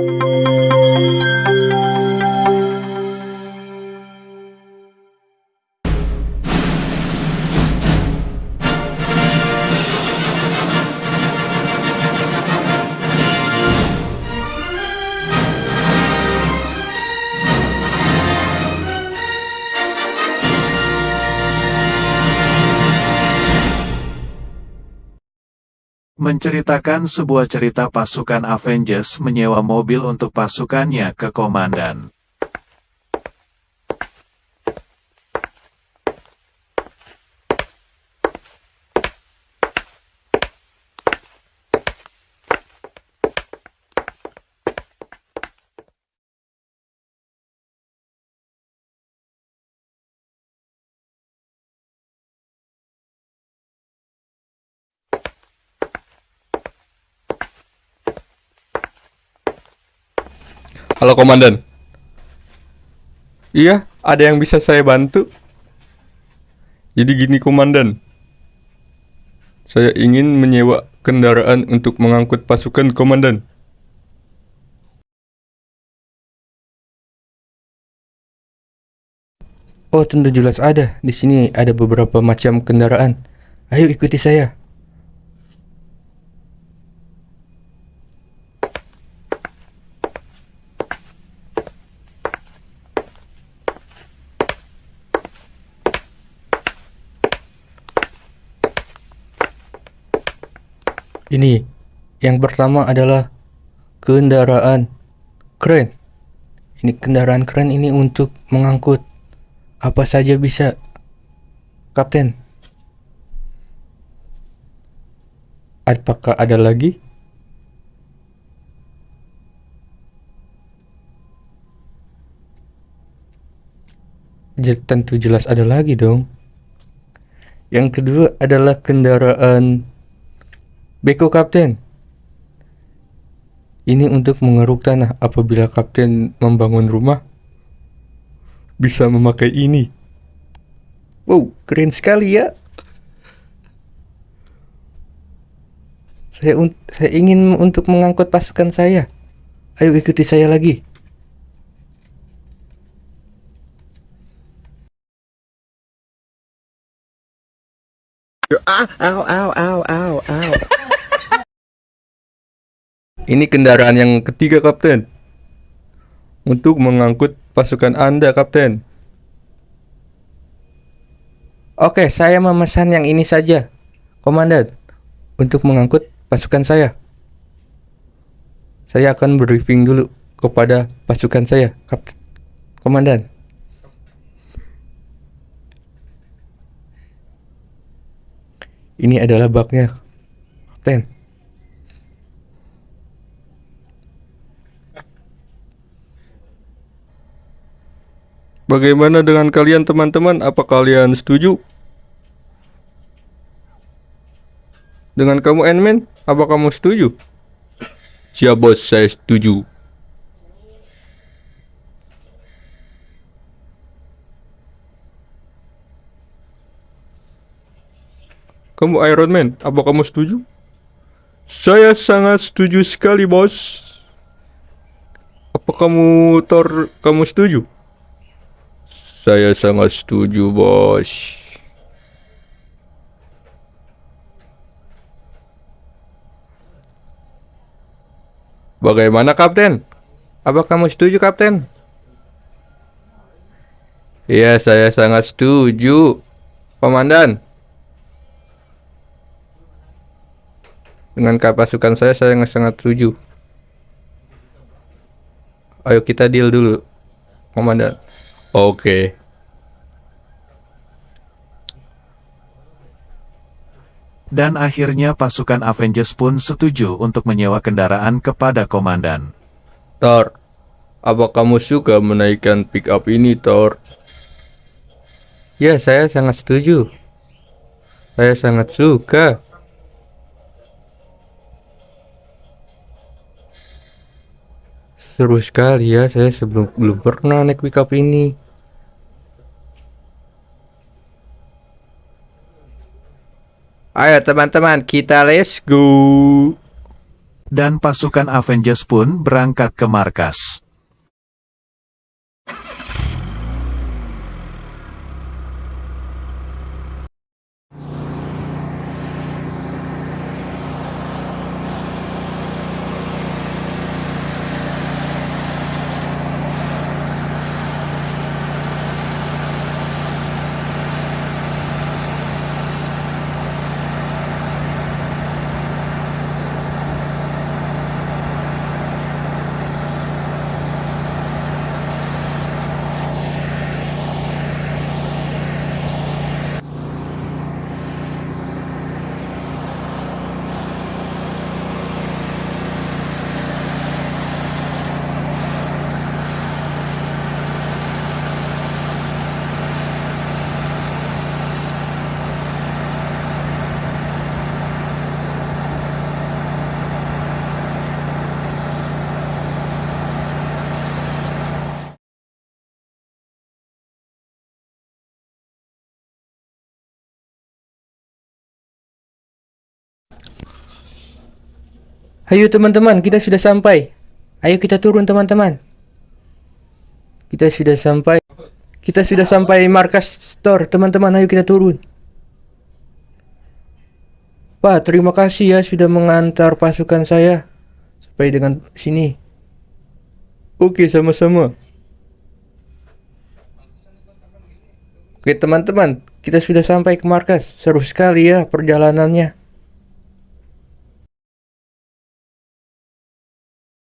Música Menceritakan sebuah cerita pasukan Avengers menyewa mobil untuk pasukannya ke komandan. Halo komandan. Iya, ada yang bisa saya bantu? Jadi gini komandan. Saya ingin menyewa kendaraan untuk mengangkut pasukan komandan. Oh, tentu jelas ada. Di sini ada beberapa macam kendaraan. Ayo ikuti saya. Ini yang pertama adalah kendaraan keren. Ini kendaraan keren ini untuk mengangkut apa saja bisa. Kapten. Apakah ada lagi? Tentu jelas ada lagi dong. Yang kedua adalah kendaraan Beko Kapten. Ini untuk mengeruk tanah apabila Kapten membangun rumah. Bisa memakai ini. Wow, keren sekali ya. Saya, saya ingin untuk mengangkut pasukan saya. Ayo ikuti saya lagi. Ini kendaraan yang ketiga kapten. Untuk mengangkut pasukan Anda kapten. Oke, saya memesan yang ini saja. Komandan, untuk mengangkut pasukan saya. Saya akan briefing dulu kepada pasukan saya, Kapten. Komandan. Ini adalah baknya, Kapten. Bagaimana dengan kalian teman-teman? Apa kalian setuju? Dengan kamu Ant-Man, apa kamu setuju? Siap bos, saya setuju. Kamu Iron Man, apa kamu setuju? Saya sangat setuju sekali bos. Apa kamu Thor, kamu setuju? Saya sangat setuju, bos. Bagaimana, Kapten? Apa kamu setuju, Kapten? Iya, saya sangat setuju, Komandan. Dengan pasukan saya, saya sangat setuju. Ayo kita deal dulu, Komandan. Oke. Dan akhirnya pasukan Avengers pun setuju untuk menyewa kendaraan kepada komandan. Thor, apa kamu suka menaikkan pick up ini, Thor? Ya, saya sangat setuju. Saya sangat suka. Seru sekali ya, saya sebelum belum pernah naik pickup ini. Ayo teman-teman, kita let's go. Dan pasukan Avengers pun berangkat ke markas. Ayo teman-teman, kita sudah sampai. Ayo kita turun teman-teman. Kita sudah sampai. Kita sudah sampai markas store, teman-teman. Ayo kita turun. Pak, terima kasih ya sudah mengantar pasukan saya sampai dengan sini. Oke, sama-sama. Oke teman-teman, kita sudah sampai ke markas. Seru sekali ya perjalanannya.